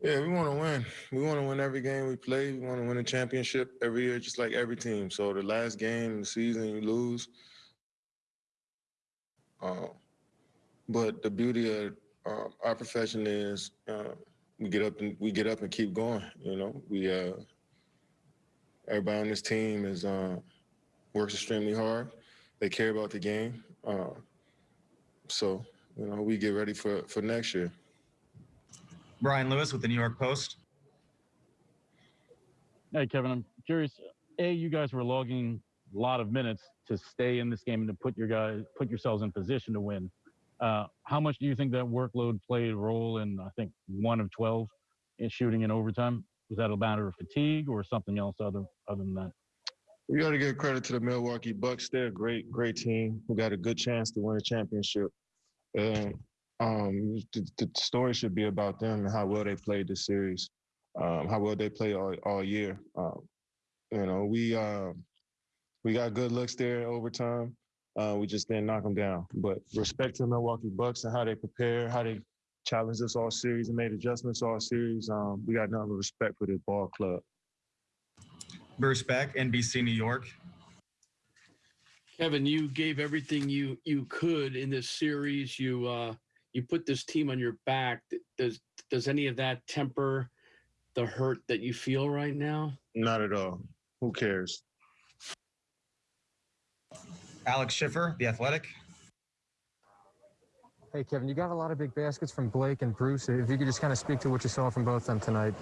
Yeah, we want to win. We want to win every game we play. We want to win a championship every year, just like every team. So the last game of the season, you lose. Uh, but the beauty of uh, our profession is uh, we get up and we get up and keep going. You know, we uh, everybody on this team is uh, works extremely hard. They care about the game. Uh, so you know, we get ready for for next year. Brian Lewis with the New York Post. Hey, Kevin, I'm curious. A, you guys were logging a lot of minutes to stay in this game and to put your guys put yourselves in position to win. Uh, how much do you think that workload played a role in? I think one of twelve in shooting in overtime. Was that a matter of fatigue or something else other other than that? We got to give credit to the Milwaukee Bucks. They're a great, great team. We got a good chance to win a championship. And um, the, the, story should be about them and how well they played this series, um, how well they played all, all year. Um, you know, we uh, we got good looks there in overtime. Uh, we just didn't knock them down. But respect to the Milwaukee Bucks and how they prepare, how they challenged us all series and made adjustments all series. Um, we got nothing but respect for this ball club. Bruce Beck, NBC New York. Kevin, you gave everything you you could in this series. You uh, you put this team on your back. Does does any of that temper the hurt that you feel right now? Not at all. Who cares? Alex Schiffer, The Athletic. Hey, Kevin, you got a lot of big baskets from Blake and Bruce. If you could just kind of speak to what you saw from both of them tonight.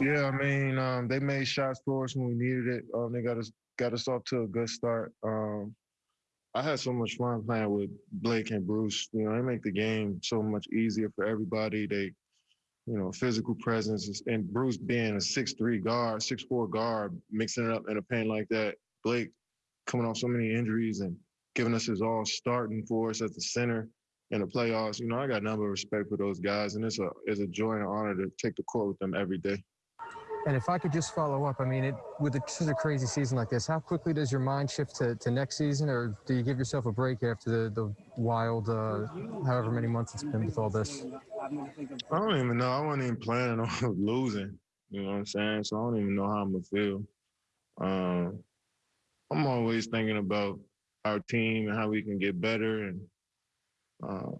Yeah, I mean, um, they made shots for us when we needed it. Um, they got us got us off to a good start. Um, I had so much fun playing with Blake and Bruce. You know, they make the game so much easier for everybody. They, you know, physical presence and Bruce being a six-three guard, six-four guard, mixing it up in a paint like that. Blake coming off so many injuries and giving us his all starting for us at the center in the playoffs. You know, I got a number of respect for those guys, and it's a it's a joy and an honor to take the court with them every day. And if I could just follow up, I mean, it, with a, such a crazy season like this, how quickly does your mind shift to, to next season, or do you give yourself a break after the, the wild, uh, however many months it's been with all this? I don't even know. I wasn't even planning on losing. You know what I'm saying? So I don't even know how I'm gonna feel. Um, I'm always thinking about our team and how we can get better and uh,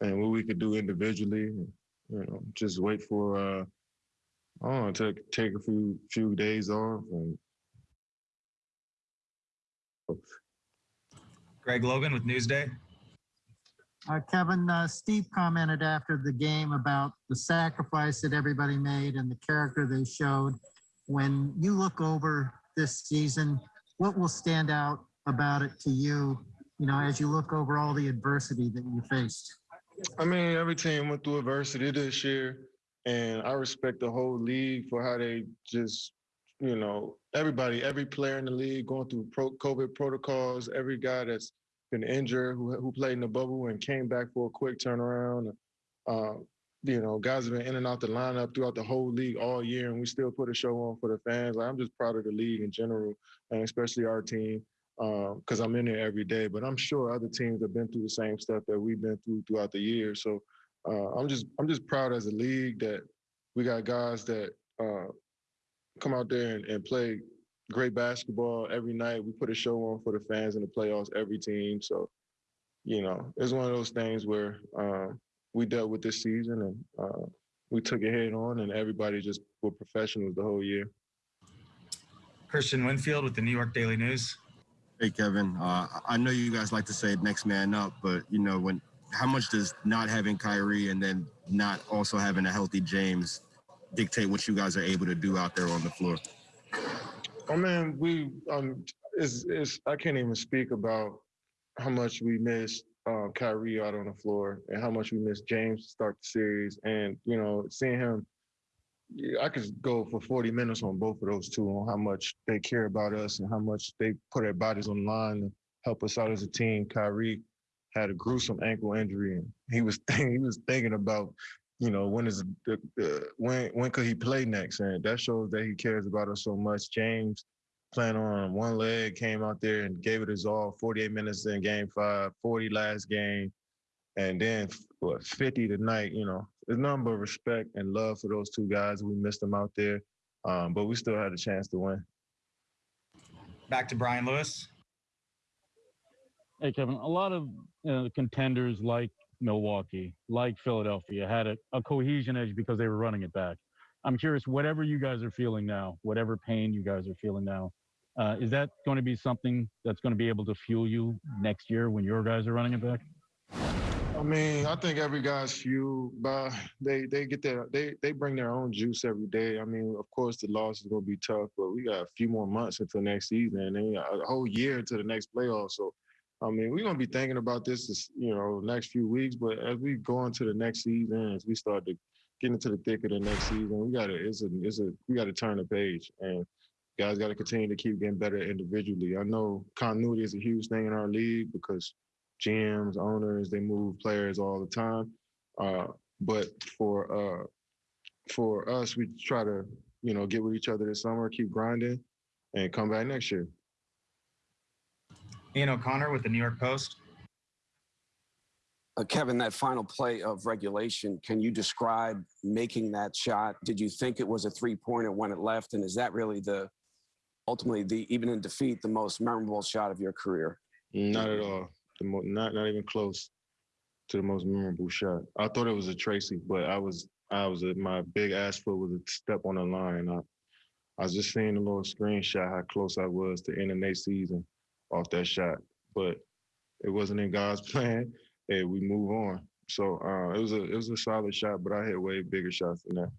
and what we could do individually. And, you know, just wait for uh, I don't know, take take a few few days off and. Greg Logan with Newsday. Uh, Kevin, uh, Steve commented after the game about the sacrifice that everybody made and the character they showed. When you look over this season, what will stand out about it to you, you know, as you look over all the adversity that you faced? I mean, every team went through adversity this year, and I respect the whole league for how they just, you know, everybody, every player in the league going through pro- COVID protocols, every guy that's been injured who, who played in the bubble and came back for a quick turnaround. Uh, you know, guys have been in and out the lineup throughout the whole league all year, and we still put a show on for the fans. Like, I'm just proud of the league in general, and especially our team, because uh, I'm in there every day. But I'm sure other teams have been through the same stuff that we've been through throughout the year. So uh, I'm just I'm just proud as a league that we got guys that uh, come out there and, and play great basketball every night. We put a show on for the fans in the playoffs, every team. So, you know, it's one of those things where um, we dealt with this season and uh, we took it head on, and everybody just were professionals the whole year. Christian Winfield with the New York Daily News. Hey Kevin, uh, I know you guys like to say next man up, but you know when how much does not having Kyrie and then not also having a healthy James dictate what you guys are able to do out there on the floor? Oh man, we um, it's, it's I can't even speak about how much we missed um, Kyrie out on the floor and how much we missed James to start the series. And, you know, seeing him, I could go for 40 minutes on both of those two on how much they care about us and how much they put their bodies on line to help us out as a team. Kyrie had a gruesome ankle injury and he was he was thinking about, you know, when is the, the when when could he play next? And that shows that he cares about us so much. James playing on one leg, came out there and gave it his all. 48 minutes in game five, 40 last game, and then what 50 tonight. You know, it's nothing but respect and love for those two guys. We missed them out there, um, but we still had a chance to win. Back to Brian Lewis. Hey, Kevin, a lot of uh, contenders like Milwaukee, like Philadelphia, had a, a cohesion edge because they were running it back. I'm curious, whatever you guys are feeling now, whatever pain you guys are feeling now, uh, is that going to be something that's going to be able to fuel you next year when your guys are running it back? I mean, I think every guy's fueled by they they get their they they bring their own juice every day. I mean, of course the loss is gonna be tough, but we got a few more months until next season and a whole year to the next playoff. So I mean, we're gonna be thinking about this, this, you know, next few weeks. But as we go into the next season, as we start to get into the thick of the next season, we gotta it's a it's a we gotta turn the page and guys gotta continue to keep getting better individually. I know continuity is a huge thing in our league because GMs, owners, they move players all the time. Uh, but for uh, for us, we try to you know get with each other this summer, keep grinding, and come back next year. Ian O'Connor with the New York Post. Uh, Kevin, that final play of regulation, can you describe making that shot? Did you think it was a three pointer when it left? And is that really the ultimately the even in defeat the most memorable shot of your career? Not at all. The mo- not not even close to the most memorable shot. I thought it was a Tracy, but I was I was a, my big ass foot was a step on the line. I, I was just seeing a little screenshot how close I was to ending their season off that shot, but it wasn't in God's plan. And we move on. So uh, it was a it was a solid shot, but I had way bigger shots than that.